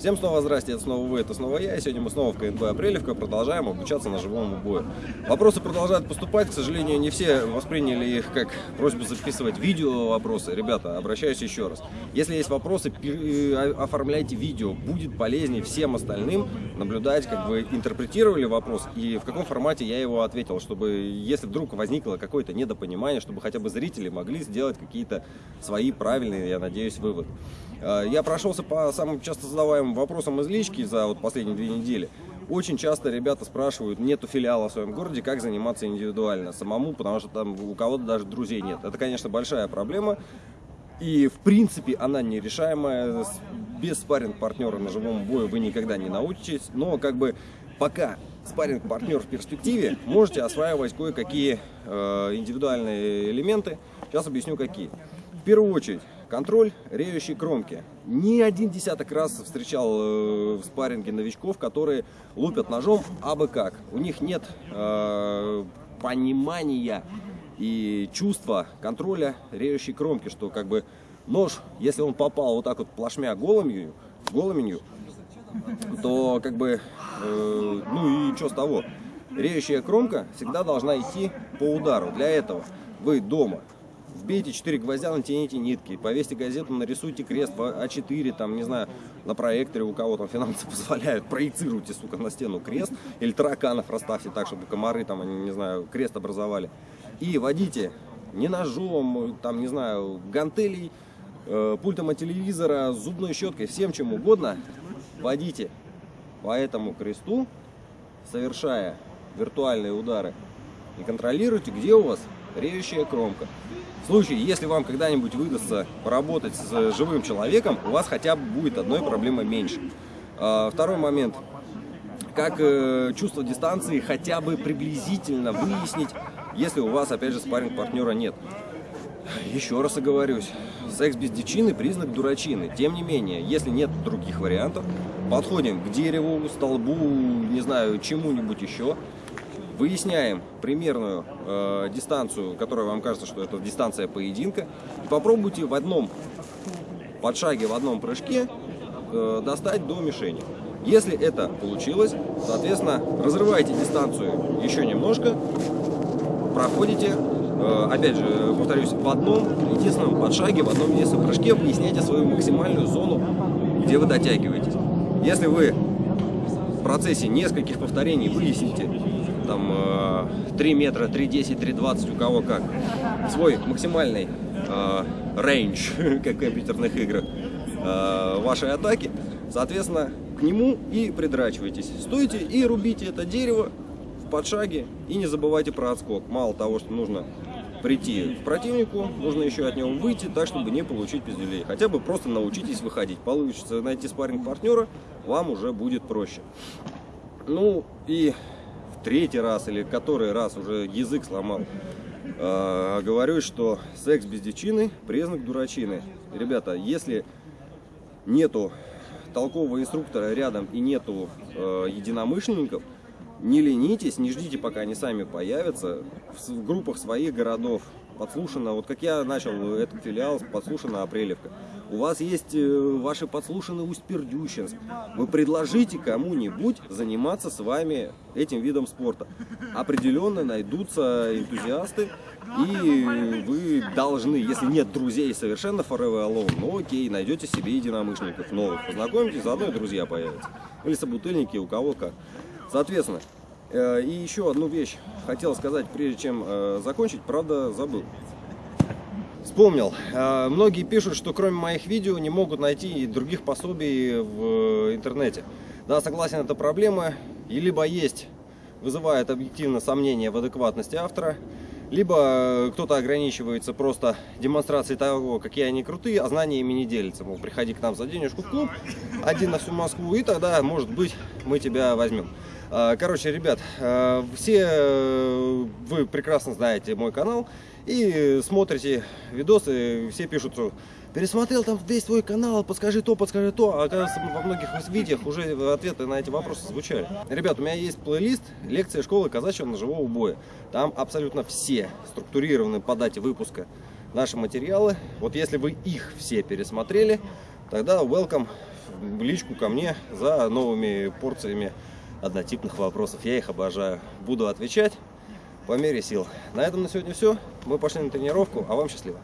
Всем снова здрасте, это снова вы, это снова я, и сегодня мы снова в КНБ Апрелевка продолжаем обучаться ножевому бою. Вопросы продолжают поступать, к сожалению, не все восприняли их как просьбу записывать видео вопросы. Ребята, обращаюсь еще раз. Если есть вопросы, э, оформляйте видео, будет полезнее всем остальным наблюдать, как вы интерпретировали вопрос и в каком формате я его ответил, чтобы, если вдруг возникло какое-то недопонимание, чтобы хотя бы зрители могли сделать какие-то свои правильные, я надеюсь, выводы. Э, я прошелся по самым часто задаваемым вопросам из лички за вот последние две недели. Очень часто ребята спрашивают, нету филиала в своем городе, как заниматься индивидуально, самому, потому что там у кого-то даже друзей нет. Это, конечно, большая проблема. И, в принципе, она нерешаемая. Без спарринг-партнера на живом бою вы никогда не научитесь. Но, как бы, пока спарринг-партнер в перспективе, можете осваивать кое-какие э, индивидуальные элементы. Сейчас объясню, какие. В первую очередь, контроль реющей кромки. Ни один десяток раз встречал э, в спарринге новичков, которые лупят ножом абы как. У них нет э, понимания и чувства контроля реющей кромки, что как бы нож, если он попал вот так вот плашмя голыменью, голыменью то как бы, э, ну и что с того. Реющая кромка всегда должна идти по удару. Для этого вы дома Вбейте 4 гвоздя, натяните нитки, повесьте газету, нарисуйте крест А4, там, не знаю, на проекторе у кого там финансы позволяют, проецируйте, сука, на стену крест, или тараканов расставьте так, чтобы комары там, они, не знаю, крест образовали. И водите не ножом, там, не знаю, гантелей, э, пультом от телевизора, зубной щеткой, всем чем угодно, водите по этому кресту, совершая виртуальные удары, и контролируйте, где у вас реющая кромка. В случае, если вам когда-нибудь выдастся поработать с живым человеком, у вас хотя бы будет одной проблемы меньше. А, второй момент. Как э, чувство дистанции хотя бы приблизительно выяснить, если у вас, опять же, спарринг партнера нет. Еще раз оговорюсь, секс без дичины – признак дурачины. Тем не менее, если нет других вариантов, подходим к дереву, столбу, не знаю, чему-нибудь еще – выясняем примерную э, дистанцию, которая вам кажется, что это дистанция поединка. И попробуйте в одном подшаге, в одном прыжке э, достать до мишени. Если это получилось, соответственно, разрывайте дистанцию еще немножко, проходите, э, опять же, повторюсь, в одном единственном подшаге, в одном единственном прыжке выясняйте свою максимальную зону, где вы дотягиваетесь. Если вы процессе нескольких повторений выясните, там 3 э, метра, 3,10, 3,20, у кого как. Свой максимальный рейндж, как в компьютерных играх, э, вашей атаки. Соответственно, к нему и придрачивайтесь. Стойте и рубите это дерево в подшаге и не забывайте про отскок. Мало того, что нужно прийти к противнику, нужно еще от него выйти так, чтобы не получить пиздюлей. Хотя бы просто научитесь выходить. Получится найти спарринг партнера, вам уже будет проще. Ну и третий раз или который раз уже язык сломал, э, говорю, что секс без дичины – признак дурачины. Ребята, если нету толкового инструктора рядом и нету э, единомышленников, не ленитесь, не ждите, пока они сами появятся в группах своих городов. Подслушано, вот как я начал этот филиал, подслушана Апрелевка. У вас есть э, ваши подслушанные Усть-Пердющинск. Вы предложите кому-нибудь заниматься с вами этим видом спорта. Определенно найдутся энтузиасты, и вы должны, если нет друзей совершенно forever alone, ну окей, найдете себе единомышленников новых, познакомитесь, заодно и друзья появятся. Или собутыльники, у кого как. Соответственно, э, и еще одну вещь хотел сказать, прежде чем э, закончить, правда забыл. Вспомнил. Э, многие пишут, что кроме моих видео не могут найти других пособий в интернете. Да, согласен, это проблема. И либо есть, вызывает объективно сомнения в адекватности автора, либо кто-то ограничивается просто демонстрацией того, какие они крутые, а знаниями не делится. Мол, приходи к нам за денежку в клуб, один на всю Москву, и тогда, может быть, мы тебя возьмем. А, короче, ребят, а, все э, вы прекрасно знаете мой канал и смотрите видосы, все пишут, что пересмотрел там весь твой канал, подскажи то, подскажи то, а оказывается во многих видеях уже ответы на эти вопросы звучали. Ребят, у меня есть плейлист лекция школы казачьего ножевого боя. Там абсолютно все структурированы по дате выпуска наши материалы. Вот если вы их все пересмотрели, тогда welcome в личку ко мне за новыми порциями однотипных вопросов. Я их обожаю. Буду отвечать по мере сил. На этом на сегодня все. Мы пошли на тренировку, а вам счастливо.